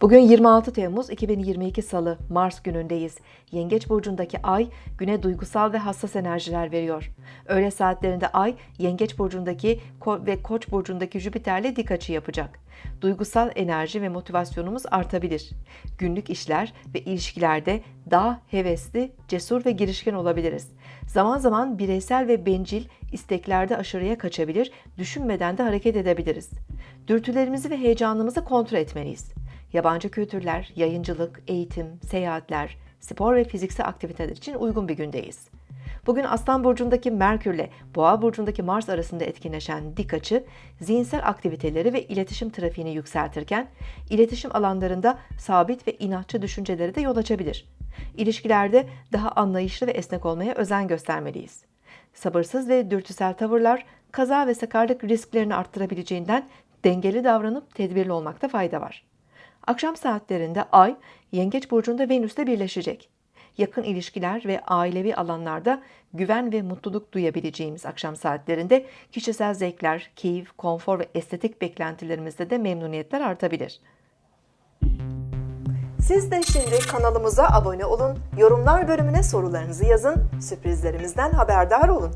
Bugün 26 Temmuz 2022 Salı, Mars günündeyiz. Yengeç burcundaki Ay, güne duygusal ve hassas enerjiler veriyor. Öğle saatlerinde Ay, Yengeç burcundaki ve Koç burcundaki Jüpiter'le dik açı yapacak. Duygusal enerji ve motivasyonumuz artabilir. Günlük işler ve ilişkilerde daha hevesli, cesur ve girişken olabiliriz. Zaman zaman bireysel ve bencil isteklerde aşırıya kaçabilir, düşünmeden de hareket edebiliriz. Dürtülerimizi ve heyecanımızı kontrol etmeliyiz. Yabancı kültürler, yayıncılık, eğitim, seyahatler, spor ve fiziksel aktiviteler için uygun bir gündeyiz. Bugün Aslan Burcu'ndaki Merkür ile Boğa Burcu'ndaki Mars arasında etkinleşen dik açı, zihinsel aktiviteleri ve iletişim trafiğini yükseltirken, iletişim alanlarında sabit ve inatçı düşüncelere de yol açabilir. İlişkilerde daha anlayışlı ve esnek olmaya özen göstermeliyiz. Sabırsız ve dürtüsel tavırlar, kaza ve sakarlık risklerini arttırabileceğinden dengeli davranıp tedbirli olmakta fayda var. Akşam saatlerinde Ay, Yengeç Burcu'nda Venüs'le birleşecek. Yakın ilişkiler ve ailevi alanlarda güven ve mutluluk duyabileceğimiz akşam saatlerinde kişisel zevkler, keyif, konfor ve estetik beklentilerimizde de memnuniyetler artabilir. Siz de şimdi kanalımıza abone olun, yorumlar bölümüne sorularınızı yazın, sürprizlerimizden haberdar olun.